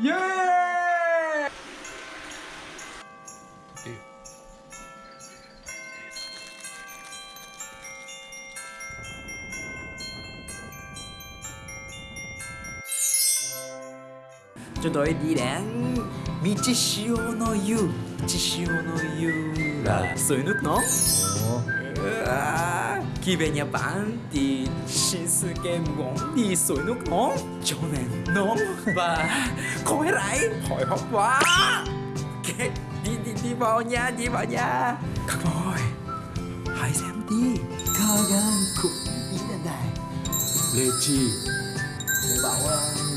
イエーイ！ちょっとエディレン。道潮の湯。地潮の湯 là suối nước nóng à, khi về nhà bạn thì Shinsuke muốn đi suối nước nóng cho nên nóng và khói rải hồi hộp quá okay, đi đi đi vào nhà đi vào nhà các bạn hãy xem đi Kagan cũng đi đến đây Lê Chi Để bảo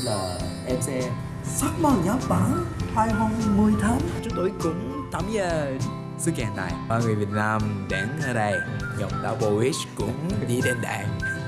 là em sẽ sắc màu Nhật Bản 2010 tháng Chúng tôi cũng tắm giờ sự kiện này Và người Việt Nam đến ở đây Giọng Double Wish cũng đi đến đây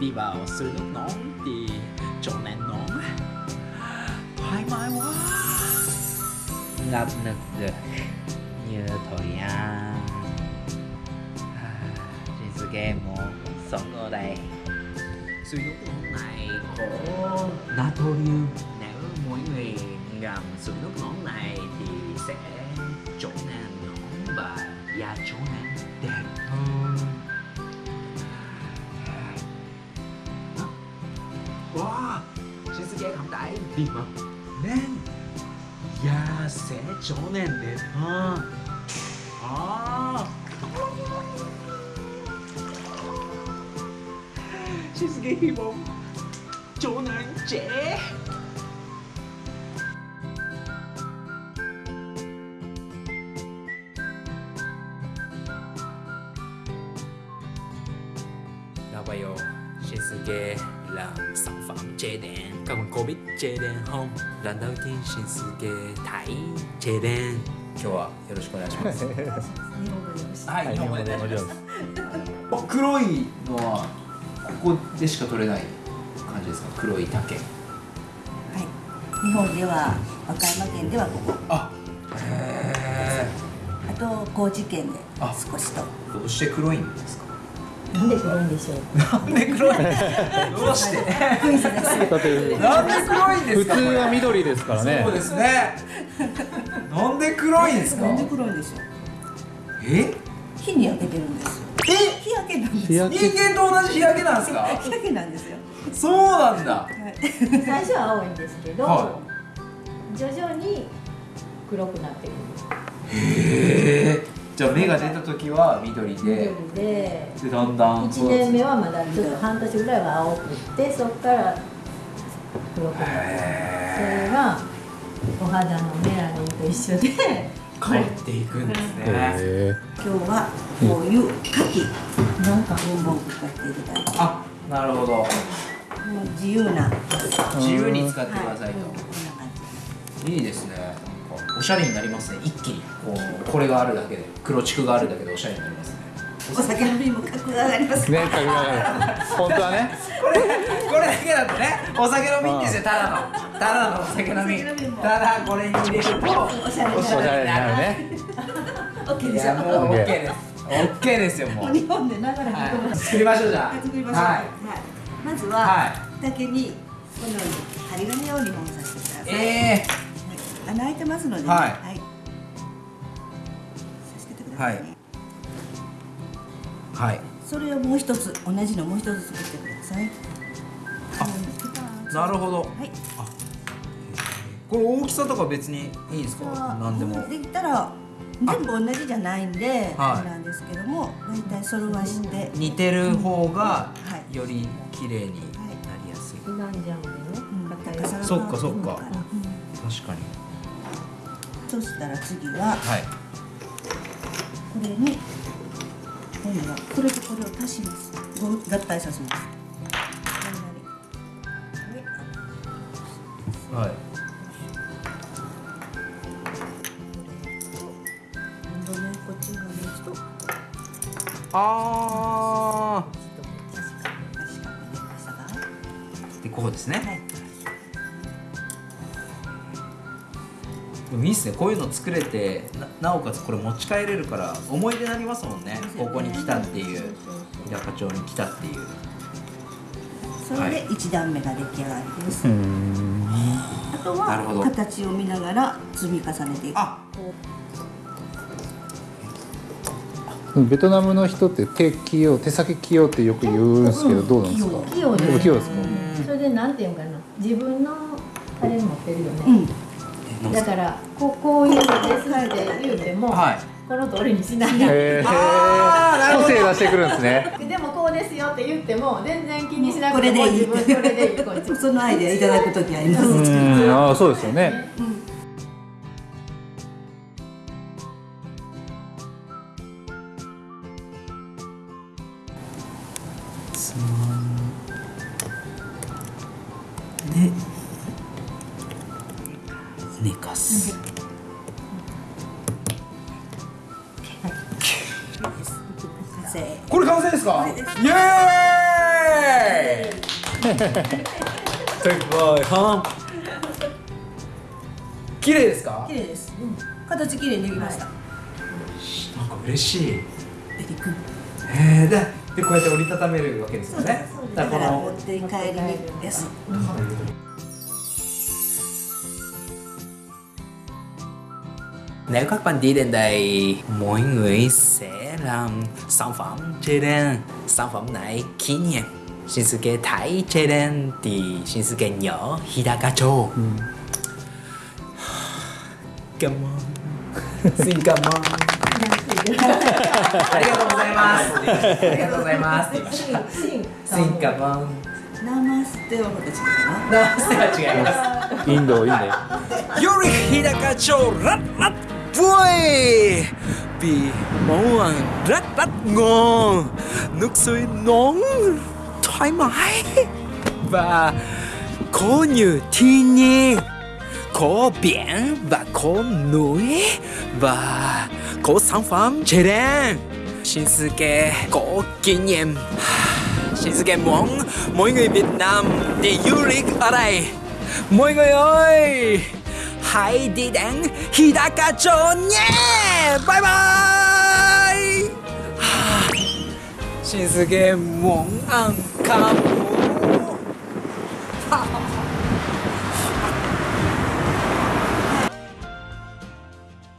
đi vào suối nước nóng thì chỗ này nóng thoải mái quá. Ngập nực được như thời gian Shinsuke muốn sống ở đây. Suối nước nóng này có natrium nếu mỗi người ngâm suối nước nóng không đẩy vì mà nên da sẽ trở nên đẹp hơn à. Shinsuke hy vọng trở nên trẻ Và bây giờ Shinsuke làm sản phẩm chế đèn Các bạn có biết chế đèn không? Lần đầu tiên Shinsuke thấy chế đèn 今日はよろしくお願いします。はい、はい日本語で。日本語で黒いのはここでしか取れない感じですか？黒い竹。はい。日本では和歌山県ではここ、あへあと高知県であ少しと。えどうして黒いんですか？なんで黒いんでしょう？なんで黒いどうして？なんで黒いんですか？普通は緑ですからねそうですねなんで黒いんですか？なんで黒いんでしょう？え？火に焼けてるんですよ。え？日焼けなんですよ。人間と同じ日焼けなんですか？日焼けなんですよ。そうなんだはい。最初は青いんですけど、は徐々に黒くなってくる。へえじゃあ芽が出た時は緑で。緑で、でだんだん一年目はまだちょっと半年ぐらいは青くって、そこから黒くなって。くる。そへれがお肌のメラニンと一緒で、え変えていくんですね。へ今日はこういう牡蠣なんかボンボン使っていただいて、あなるほど。もう自由な。自由に使ってくださいと、こんな感じ。いいですねおしゃれになりますね。一気にこうこれがあるだけで黒竹があるだけでおしゃれになりますね。お酒飲みにも格が上がります。えねかぐら本当はね。これこれだけだとねお酒飲みんですよただのただのお酒飲みお酒飲みも。ただこれに入れるとおしゃれになるね。オッケーいですよ。やもう OK です OK ですよもう。日本でながら日本はい。作りましょうじゃあ。はい作りましょう。ははい。まずは、は竹にこのように針金を2本させてください。い。え穴開いてますので、ね、はい。はい。させてください、ね。ー、はい。それをもう一つ同じのもう一つ作ってください。あなるほど。はい。これ大きさとか別にいいんですか？何でも。できたら全部同じじゃないんで、はい。あれなんですけども、だいたい揃わして、似てる方がはい。より綺麗になりやすい。刻ん。じゃうんでねうん、そっかそっか。うん。確かにそしたら次は、はい、これに今度はこれとこれを足します合体させますはい。今度ね、こっちがもう一度。ああ。で、こうですね。はいでもいいっすね。こういうの作れてななおかつこれ持ち帰れるから思い出になりますもんね。ここに来たっていう。そうそう日高町に来たっていう。それで一段目が出来上がりです、うん。あとなるほど。は形を見ながら積み重ねていく。あ。ベトナムの人って手器用手先器用ってよく言うんですけどどうなんですか？器用。です。器用ですか？それでなんていうのかな。自分のあれ持ってるようん。ね、だからこうこういうのですって言うても、はい。この通りにしない、へ あ個性出してくるんですね。でもこうですよって言っても全然気にしなこくてもれでいい。自分これでいい。こっちそのアイデアいただくときあります、うん。ああそうですよね。で寝かすこれ完成ですか？イエーイ。綺麗ですか？綺麗です、形綺麗にできました、なんか嬉しい。ベリーででこうやって折りたためるわけですよね。だだかこのからら持って帰りにです、Nếu các bạn đi đến đây, mỗi người sẽ làm sản phẩm chơi đen. Sản phẩm này kỷ niệm. Shinsuke thấy chơi đen thì Shinsuke nhớ Hidakacho. Ừ. Cảm ơn. Xin cảm ơn. ありがとうございます。ありがとうございます。シン、シン、シンカバン。ナマステはまた違うかな。ナマステは違います。インド、インド。より日高町ラ rất vui. Vì món ăn rất rất ngon nước suối nóng thoải mái và có nhiều thiên nhiên có biển và có núi và có sản phẩm chế đen Shinsuke có kinh nghiệm Shinsuke muốn mọi người Việt Nam đi du lịch ở đây. Mọi người ơi! ハイディデン日高町にバイバイはあ、신세계몽안감